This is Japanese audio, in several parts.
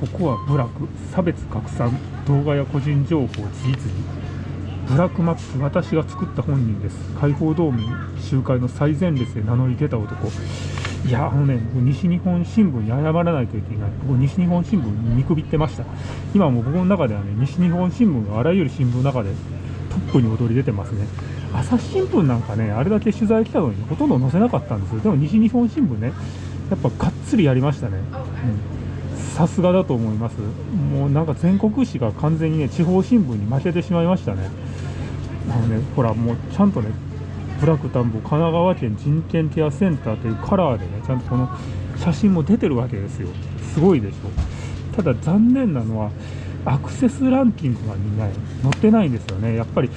ここはブラック差別拡散動画や個人情報事実に。ブラックマップ私が作った本人です。解放同盟集会の最前列で名乗り出た男。いやあのね僕西日本新聞に謝らないといけない。僕西日本新聞に見くびってました。今もう僕の中ではね西日本新聞があらゆる新聞の中でトップに躍り出てますね。朝日新聞なんかねあれだけ取材来たのにほとんど載せなかったんですよ。でも西日本新聞ねやっぱがっつりやりましたね、さすがだと思います。もうなんか全国紙が完全にね地方新聞に負けてしまいましたね。あのねほらもうちゃんとねブラック田んぼ神奈川県人権ケアセンターというカラーでねちゃんとこの写真も出てるわけですよ。すごいでしょ。ただ残念なのはアクセスランキングがみんな載ってないんですよね。やっぱり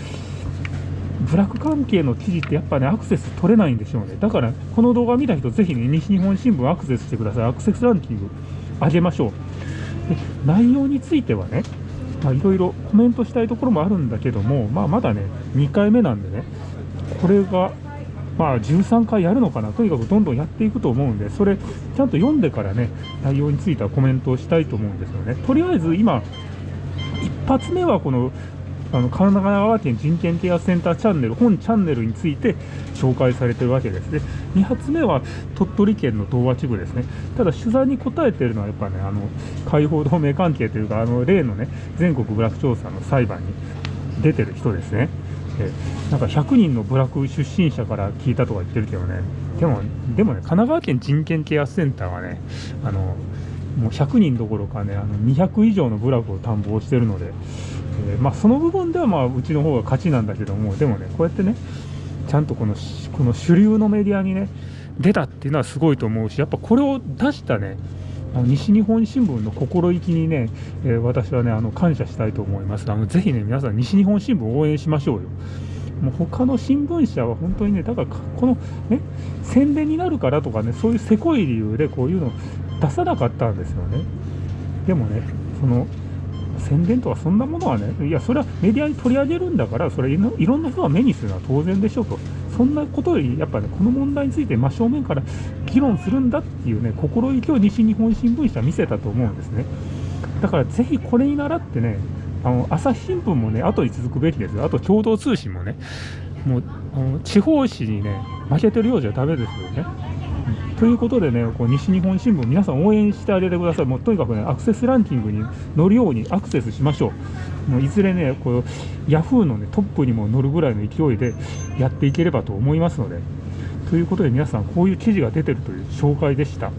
ブラック関係の記事ってやっぱねアクセス取れないんでしょうね。だからこの動画見た人ぜひね西日本新聞アクセスしてください。アクセスランキング。上げましょう。で内容についてはねいろいろコメントしたいところもあるんだけども、まあ、まだね2回目なんでねこれがまあ13回やるのかなとにかくどんどんやっていくと思うんでそれちゃんと読んでからね内容についてはコメントをしたいと思うんですよね。とりあえず今一発目はこのあの神奈川県人権ケアセンターチャンネル本チャンネルについて紹介されてるわけです。ね2発目は鳥取県の東和地区ですね。ただ取材に答えてるのはやっぱねあの解放同盟関係というかあの例のね全国ブラック調査の裁判に出てる人ですね。えなんか100人のブラック出身者から聞いたとか言ってるけどね。でもでもね神奈川県人権ケアセンターはねあのもう100人どころかねあの200以上の部落を探訪してるので、まあ、その部分ではまあうちの方が勝ちなんだけどもでもねこうやってねちゃんとこのこの主流のメディアにね出たっていうのはすごいと思うしやっぱこれを出したね西日本新聞の心意気にね、えー、私はねあの感謝したいと思います。あのぜひね皆さん西日本新聞応援しましょうよ。もう他の新聞社は本当にねだからこのね宣伝になるからとかねそういうせこい理由でこういうの出さなかったんですよね。でもねその宣伝とかそんなものはねいやそれはメディアに取り上げるんだからそれいろんな人が目にするのは当然でしょうと。そんなことよりやっぱねこの問題について真正面から議論するんだっていうね心意気を西日本新聞社は見せたと思うんですね。だからぜひこれに倣ってねあの朝日新聞もね後に続くべきですよ。あと共同通信もねもう地方紙にね負けてるようじゃダメですよね。ということでね、こう西日本新聞、皆さん応援してあげてください。もうとにかくね、アクセスランキングに乗るようにアクセスしましょう。もういずれね、こうヤフーの、ね、トップにも乗るぐらいの勢いでやっていければと思いますので。ということで皆さん、こういう記事が出てるという紹介でした。